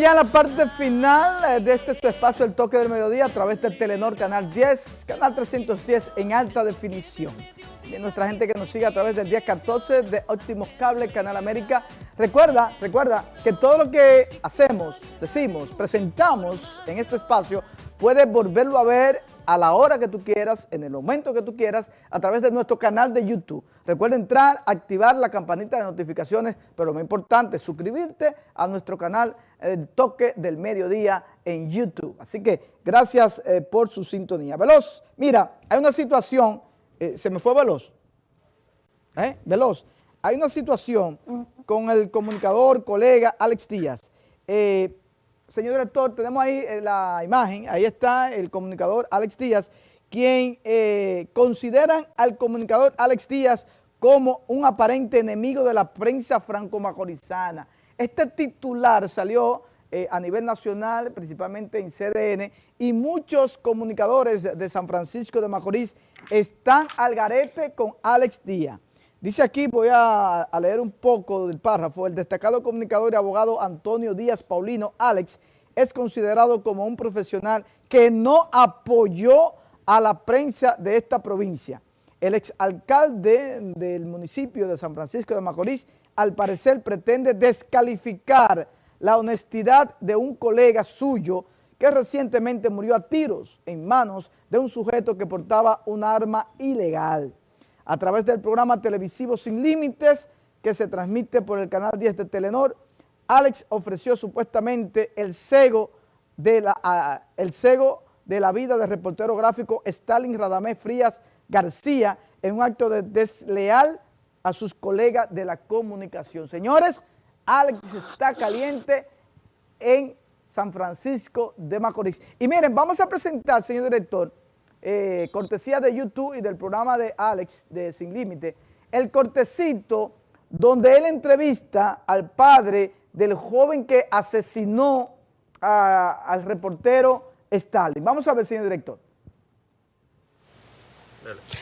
ya en la parte final eh, de este espacio El Toque del Mediodía a través del Telenor Canal 10, Canal 310 en alta definición. Nuestra gente que nos sigue a través del 1014 de Óptimos Cable Canal América. Recuerda, recuerda que todo lo que hacemos, decimos, presentamos en este espacio, puedes volverlo a ver a la hora que tú quieras, en el momento que tú quieras, a través de nuestro canal de YouTube. Recuerda entrar, activar la campanita de notificaciones, pero lo más importante, suscribirte a nuestro canal El Toque del Mediodía en YouTube. Así que gracias eh, por su sintonía. Veloz, mira, hay una situación, eh, se me fue Veloz, ¿eh? Veloz, hay una situación con el comunicador, colega Alex Díaz. Señor director, tenemos ahí la imagen, ahí está el comunicador Alex Díaz, quien consideran al comunicador Alex Díaz como un aparente enemigo de la prensa franco-macorizana. Este titular salió eh, a nivel nacional, principalmente en CDN, y muchos comunicadores de San Francisco de Macorís están al garete con Alex Díaz. Dice aquí, voy a, leer un poco del párrafo, el destacado comunicador y abogado Antonio Díaz Paulino, Alex, es considerado como un profesional que no apoyó a la prensa de esta provincia. El exalcalde del municipio de San Francisco de Macorís, al parecer pretende descalificar la honestidad de un colega suyo que recientemente murió a tiros en manos de un sujeto que portaba un arma ilegal a través del programa televisivo Sin Límites que se transmite por el canal 10 de Telenor. Alex ofreció supuestamente el cego de la, el cego de la vida del reportero gráfico Stalin Radamés Frías García en un acto de desleal a sus colegas de la comunicación. Señores, Alex está caliente en San Francisco de Macorís. Y miren, vamos a presentar, señor director, eh, cortesía de YouTube y del programa de Alex de Sin Límite, el cortecito donde él entrevista al padre del joven que asesinó al reportero Stalin. Vamos a ver, señor director.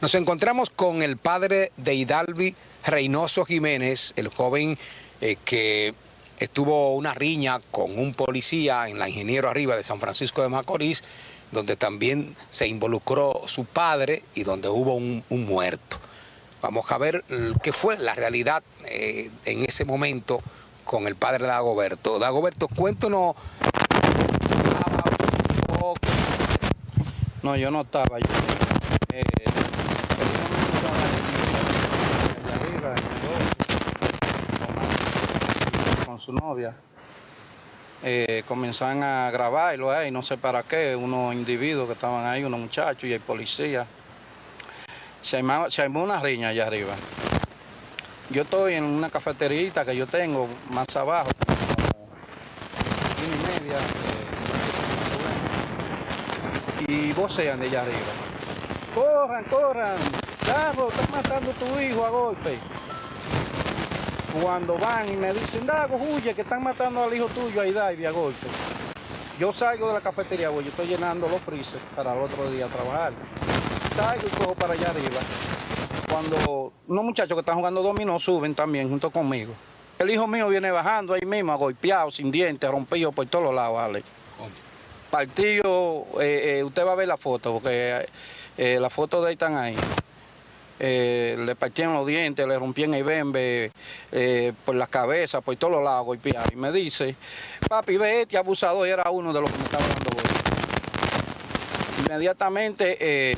Nos encontramos con el padre de Hidalvi Reynoso Jiménez, el joven eh, que estuvo una riña con un policía en la Ingeniero Arriba de San Francisco de Macorís, donde también se involucró su padre y donde hubo un, muerto. Vamos a ver qué fue la realidad eh, en ese momento con el padre Dagoberto. Dagoberto, cuéntanos. No, yo no estaba. Yo, eh, con su novia eh, comenzaron a grabarlo ahí, no sé para qué, unos individuos que estaban ahí, unos muchachos y el policía. Se armó, una riña allá arriba. Yo estoy en una cafeterita que yo tengo más abajo, como y media, eh, y vocean de allá arriba. Corran, corran, Dago, estás matando a tu hijo a golpe cuando van y me dicen, Dago, huye, que están matando al hijo tuyo ahí, y a golpe. Yo salgo de la cafetería, yo estoy llenando los frises para el otro día trabajar. Salgo y cojo para allá arriba. Cuando unos muchachos que están jugando dominó suben también junto conmigo. El hijo mío viene bajando ahí mismo, golpeado, sin dientes, rompido por todos lados, vale. Partido, eh, eh, usted va a ver la foto, porque eh, las fotos de ahí están ahí. Eh, le partieron los dientes, le rompían el bembe eh, por la cabeza, por todos los lados golpeados. Y me dice, papi, ve este abusador, era uno de los que me estaba dando Inmediatamente eh,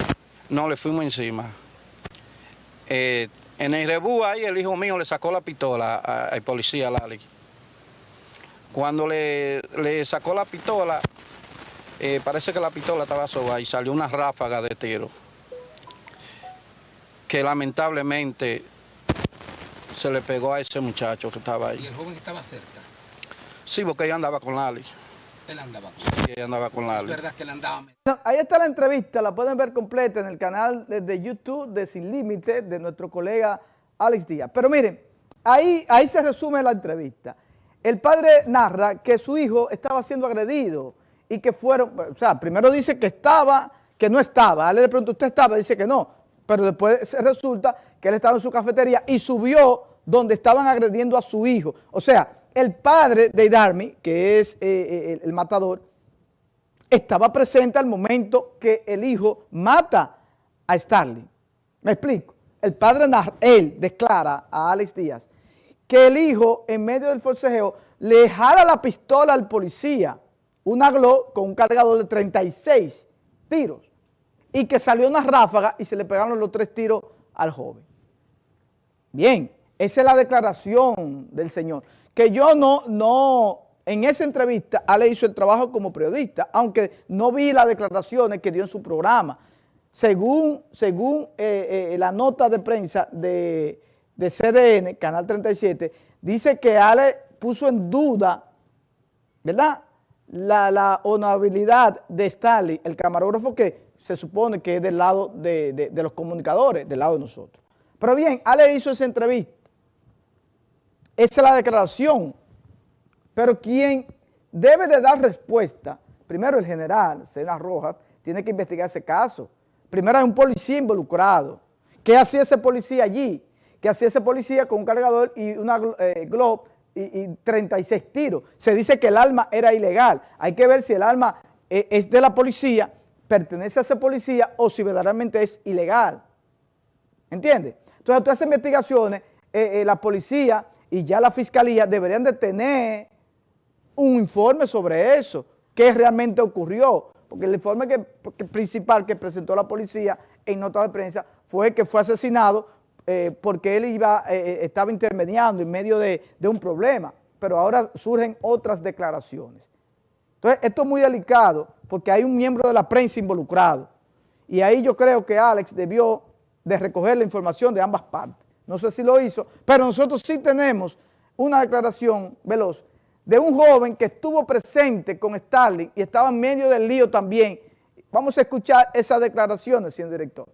no le fuimos encima. en el rebú ahí el hijo mío le sacó la pistola al policía Lali. Cuando le, sacó la pistola, parece que la pistola estaba soba y salió una ráfaga de tiro que lamentablemente se le pegó a ese muchacho que estaba ahí. ¿Y el joven estaba cerca? Sí, porque ella andaba con Lali. Él andaba con Lali. Sí, ella andaba con Lali. Es verdad que él andaba... ahí está la entrevista, la pueden ver completa en el canal de YouTube de Sin Límite de nuestro colega Alex Díaz. Pero miren, ahí, ahí se resume la entrevista. El padre narra que su hijo estaba siendo agredido y que fueron, o sea, primero dice que estaba, que no estaba. A él le pregunta, ¿usted estaba? Dice que no pero después resulta que él estaba en su cafetería y subió donde estaban agrediendo a su hijo. O sea, el padre de Idarmi, que es eh, eh, el matador, estaba presente al momento que el hijo mata a Starling. ¿Me explico? El padre, él declara a Alex Díaz que el hijo, en medio del forcejeo, le jala la pistola al policía, una Glock con un cargador de 36 tiros, y que salió una ráfaga y se le pegaron los tres tiros al joven. Bien, esa es la declaración del señor. Que yo no, no, en esa entrevista, Ale hizo el trabajo como periodista, aunque no vi las declaraciones que dio en su programa. Según, según eh, eh, la nota de prensa de, de CDN, Canal 37, dice que Ale puso en duda, ¿verdad?, la, la de Stalin, el camarógrafo que se supone que es del lado de, de los comunicadores, del lado de nosotros. Pero bien, Ale hizo esa entrevista. Esa es la declaración. Pero quien debe de dar respuesta, primero el general, Sena Rojas, tiene que investigar ese caso. Primero hay un policía involucrado. ¿Qué hacía ese policía allí? ¿Qué hacía ese policía con un cargador y una eh, Globe y, 36 tiros? Se dice que el arma era ilegal. Hay que ver si el arma eh, es de la policía, pertenece a ese policía o si verdaderamente es ilegal. ¿Entiendes? Entonces, todas esas investigaciones, eh, la policía y ya la fiscalía deberían de tener un informe sobre eso, qué realmente ocurrió, porque el informe que, principal que presentó la policía en nota de prensa fue que fue asesinado eh, porque él iba, eh, eh, estaba intermediando en medio de un problema, pero ahora surgen otras declaraciones. Entonces, esto es muy delicado porque hay un miembro de la prensa involucrado y ahí yo creo que Alex debió de recoger la información de ambas partes no sé si lo hizo, pero nosotros sí tenemos una declaración veloz de un joven que estuvo presente con Stalin y estaba en medio del lío también. Vamos a escuchar esas declaraciones, señor director.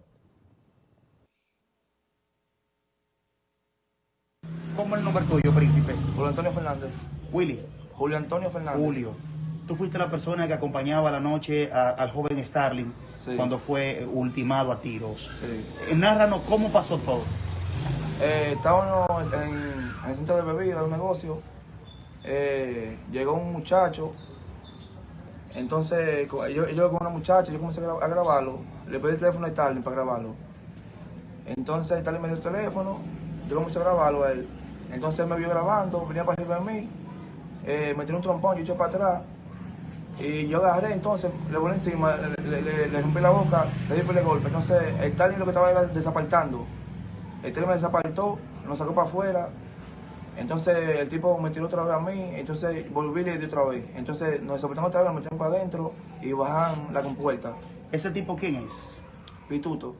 ¿Cómo es el nombre tuyo, príncipe? Julio Antonio Fernández. Willy. Julio Antonio Fernández. Julio. Tú fuiste la persona que acompañaba la noche al joven Starling cuando fue ultimado a tiros. Sí. Nárranos cómo pasó todo. Eh, estábamos en, el centro de bebida, de un negocio. Eh, llegó un muchacho. Entonces, yo, yo con una muchacha, yo comencé a grabarlo. Le pedí el teléfono a Stalin para grabarlo. Entonces, Stalin me dio el teléfono. Yo comencé a grabarlo a él. Entonces, él me vio grabando, venía para arriba de mí. Eh, me tiró un trompón, yo eché para atrás. Y yo agarré, entonces, le volé encima, le, le, rompí la boca, le di por el golpe. Entonces, Stalin lo que estaba era desapartando. El tren me desapartó, nos sacó para afuera. Entonces el tipo me tiró otra vez a mí, entonces volví y le di otra vez. Entonces nos desapartamos otra vez, nos metieron para adentro y bajan la compuerta. ¿Ese tipo quién es? Pituto.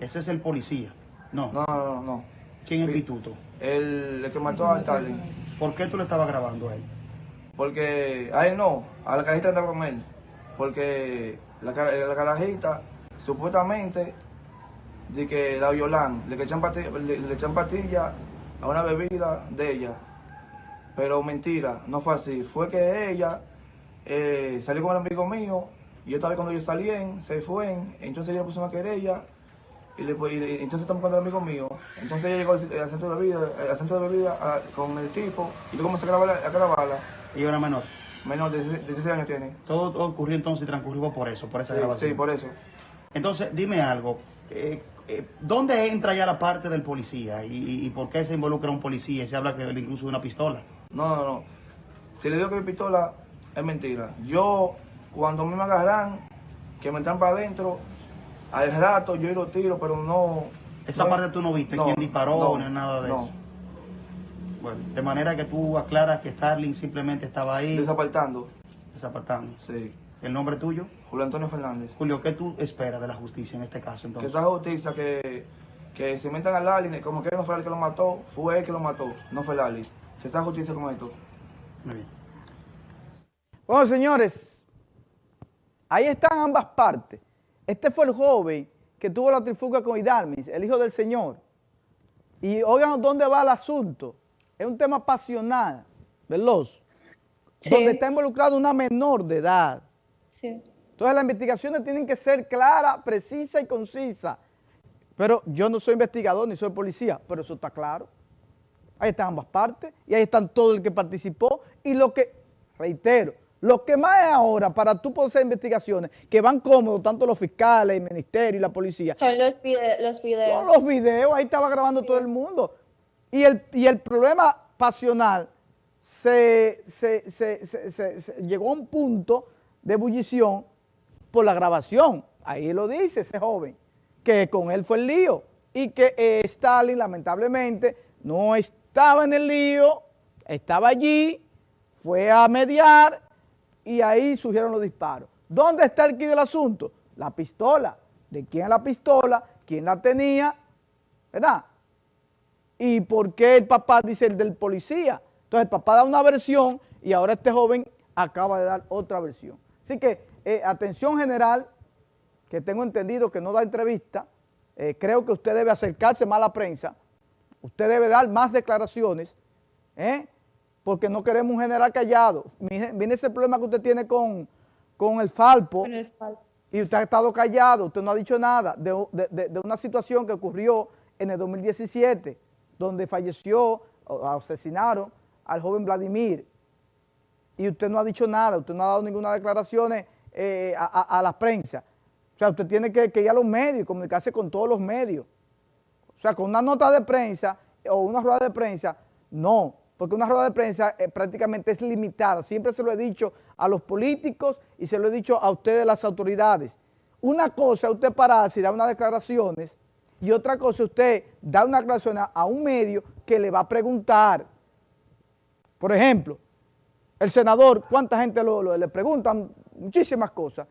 ¿Ese es el policía? No. No, no, no. ¿Quién es Pituto? El, que mató a Stalin. ¿Por qué tú le estabas grabando a él? Porque a él no, a la carajita andaba con él. Porque la, carajita supuestamente de que la violan, le echan pastillas le, echan pastilla a una bebida de ella. Pero mentira, no fue así. Fue que ella eh, salió con un amigo mío, y yo estaba cuando ellos salían, se fue, entonces ella puso una querella, y, le, y entonces estamos con el amigo mío. entonces ella llegó al, centro de bebida, al centro de bebida con el tipo, y yo comencé a grabarla. A grabarla. ¿Y era menor? Menor, de 16 años tiene. Todo, ocurrió entonces y transcurrió por eso, por esa grabación. Sí, por eso. Entonces, dime algo. Eh, eh, ¿Dónde entra ya la parte del policía? ¿Y, por qué se involucra un policía? Se habla que incluso de una pistola. No, no, no. Si le digo que mi pistola es mentira. Yo, cuando me agarran, que me entran para adentro, al rato yo lo tiro, pero no... Esa parte tú no viste, quién disparó, ni nada de eso. Bueno, de manera que tú aclaras que Starling simplemente estaba ahí. Desapartando. Desapartando. Sí. ¿El nombre tuyo? Julio Antonio Fernández. Julio, ¿qué tú esperas de la justicia en este caso entonces? Que esa justicia que, que se inventan a Lali, como que no fue el que lo mató, fue él que lo mató, no fue Lali. Que esa justicia como esto. Muy bien. Bueno, señores, ahí están ambas partes. Este fue el joven que tuvo la trifuga con Hidalmis, el hijo del Señor. Y oigan dónde va el asunto. Es un tema pasional, veloz, donde está involucrado una menor de edad. Entonces las investigaciones tienen que ser claras, precisas y concisas. Pero yo no soy investigador ni soy policía, pero eso está claro. Ahí están ambas partes y ahí están todo el que participó y lo que, reitero, lo que más es ahora para tú poder hacer investigaciones, que van cómodos tanto los fiscales, el ministerio y la policía. Son los, los videos. Son los videos, ahí estaba grabando todo el mundo. Y el, y el problema pasional se, llegó a un punto de ebullición por la grabación. Ahí lo dice ese joven, que con él fue el lío y que Stalin lamentablemente no estaba en el lío, estaba allí, fue a mediar y ahí surgieron los disparos. ¿Dónde está el quid del asunto? La pistola. ¿De quién la pistola? ¿Quién la tenía? ¿Verdad? ¿Y por qué el papá dice el del policía? Entonces el papá da una versión y ahora este joven acaba de dar otra versión. Así que eh, atención general, que tengo entendido que no da entrevista, eh, creo que usted debe acercarse más a la prensa, usted debe dar más declaraciones, ¿eh? porque no queremos un general callado. Viene ese problema que usted tiene con, el Falpo, y usted ha estado callado, usted no ha dicho nada de, una situación que ocurrió en el 2017, donde falleció, asesinaron al joven Vladimir, y usted no ha dicho nada, usted no ha dado ninguna declaración eh, a, la prensa. O sea, usted tiene que, ir a los medios y comunicarse con todos los medios. O sea, con una nota de prensa o una rueda de prensa, no, porque una rueda de prensa eh, prácticamente es limitada. Siempre se lo he dicho a los políticos y se lo he dicho a ustedes las autoridades. Una cosa usted pararse y dar unas declaraciones y otra cosa usted dar una declaración a, un medio que le va a preguntar. Por ejemplo, el senador, ¿cuánta gente le preguntan? Muchísimas cosas,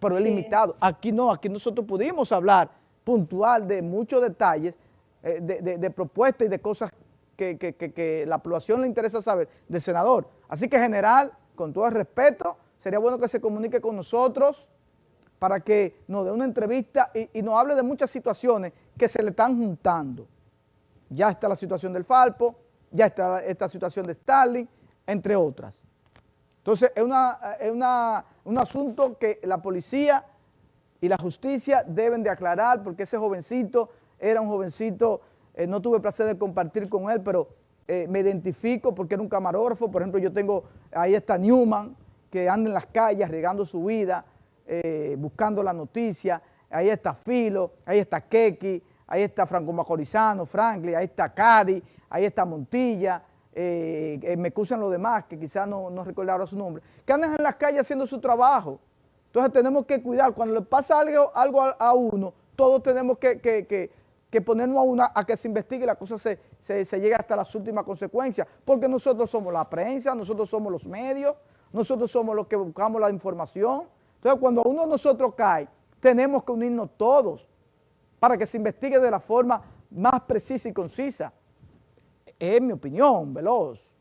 pero es limitado. Aquí no, aquí nosotros pudimos hablar puntual de muchos detalles, eh, de, de propuestas y de cosas que, la población le interesa saber del senador. Así que, general, con todo el respeto, sería bueno que se comunique con nosotros para que nos dé una entrevista y, nos hable de muchas situaciones que se le están juntando. Ya está la situación del Falpo, ya está esta situación de Stalin, entre otras. Entonces, es, una, es un asunto que la policía y la justicia deben de aclarar porque ese jovencito era un jovencito eh, no tuve placer de compartir con él, pero eh, me identifico porque era un camarógrafo. Por ejemplo, yo tengo, ahí está Newman, que anda en las calles regando su vida, eh, buscando la noticia. Ahí está Filo, ahí está Keki, ahí está Franco Macorizano, Franklin, ahí está Cadi, ahí está Montilla, me excusan los demás, que quizás no, no recuerdo su nombre, que andan en las calles haciendo su trabajo. Entonces tenemos que cuidar, cuando le pasa algo, algo a, uno, todos tenemos que que ponernos a, una, a que se investigue y la cosa se, se, llegue hasta las últimas consecuencias, porque nosotros somos la prensa, nosotros somos los medios, nosotros somos los que buscamos la información. Entonces, cuando uno de nosotros cae, tenemos que unirnos todos para que se investigue de la forma más precisa y concisa. Es mi opinión, veloz.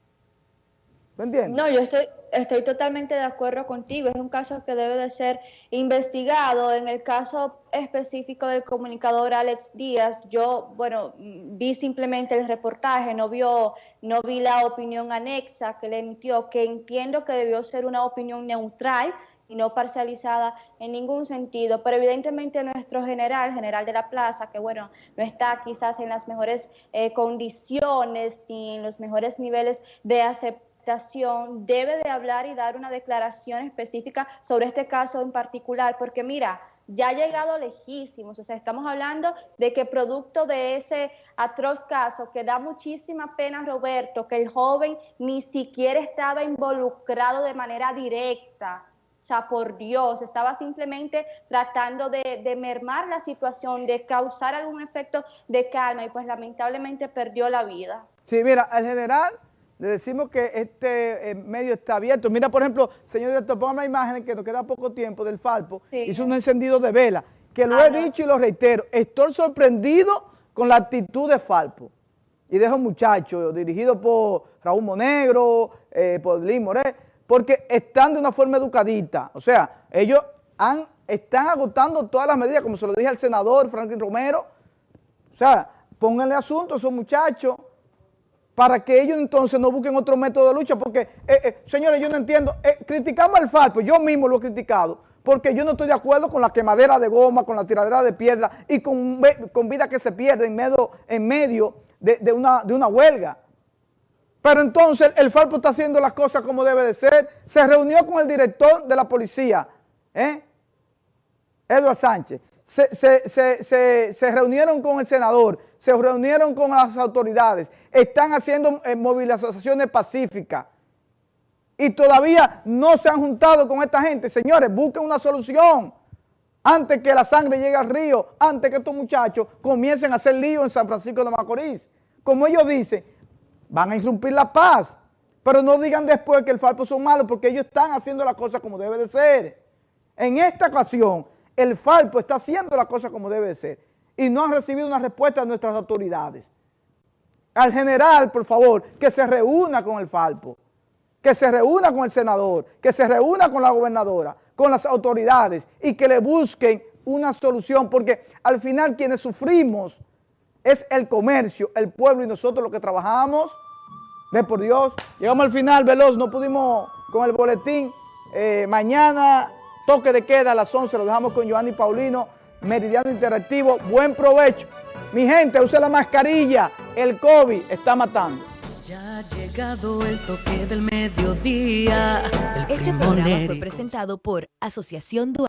¿Me entiendes? No, yo estoy, estoy totalmente de acuerdo contigo. Es un caso que debe de ser investigado. En el caso específico del comunicador Alex Díaz, yo, bueno, vi simplemente el reportaje, no, vio, no vi la opinión anexa que le emitió, que entiendo que debió ser una opinión neutral y no parcializada en ningún sentido, pero evidentemente nuestro general, general de la plaza, que bueno, no está quizás en las mejores eh, condiciones ni en los mejores niveles de aceptación, debe de hablar y dar una declaración específica sobre este caso en particular, porque mira, ya ha llegado lejísimos, o sea, estamos hablando de que producto de ese atroz caso, que da muchísima pena, Roberto, que el joven ni siquiera estaba involucrado de manera directa, o sea, por Dios, estaba simplemente tratando de, de, mermar la situación, de causar algún efecto de calma y pues lamentablemente perdió la vida. Sí, mira, el general le decimos que este eh, medio está abierto. Mira, por ejemplo, señor director, ponga una imagen que nos queda poco tiempo del Falpo. Hizo un encendido de vela, que lo ah, he dicho y lo reitero. Estoy sorprendido con la actitud de Falpo y de esos muchachos, dirigidos por Raúl Monegro, eh, por Lin Morel, porque están de una forma educadita. O sea, ellos están agotando todas las medidas, como se lo dije al senador Franklin Romero. O sea, pónganle asunto a esos muchachos para que ellos entonces no busquen otro método de lucha, porque, eh, eh, señores, yo no entiendo, eh, criticamos al FARPO, yo mismo lo he criticado, porque yo no estoy de acuerdo con la quemadera de goma, con la tiradera de piedra y con, vida que se pierde en medio, en medio de una huelga. Pero entonces el Falpo está haciendo las cosas como debe de ser. Se reunió con el director de la policía, ¿eh? Eduardo Sánchez. Se, reunieron con el senador, se reunieron con las autoridades, están haciendo eh, movilizaciones pacíficas y todavía no se han juntado con esta gente. Señores, busquen una solución antes que la sangre llegue al río, antes que estos muchachos comiencen a hacer lío en San Francisco de Macorís. Como ellos dicen, van a irrumpir la paz, pero no digan después que el Falpo son malos porque ellos están haciendo las cosas como debe de ser. En esta ocasión, el Falpo está haciendo las cosas como debe de ser y no han recibido una respuesta de nuestras autoridades. Al general, por favor, que se reúna con el Falpo, que se reúna con el senador, que se reúna con la gobernadora, con las autoridades y que le busquen una solución, porque al final quienes sufrimos es el comercio, el pueblo y nosotros los que trabajamos, de por Dios. Llegamos al final, veloz, no pudimos con el boletín. Eh, mañana, toque de queda a las 11, lo dejamos con Giovanni Paulino, Meridiano Interactivo. Buen provecho. Mi gente, use la mascarilla, el COVID está matando. Ya ha llegado el toque del mediodía. este programa fue presentado por Asociación Dual.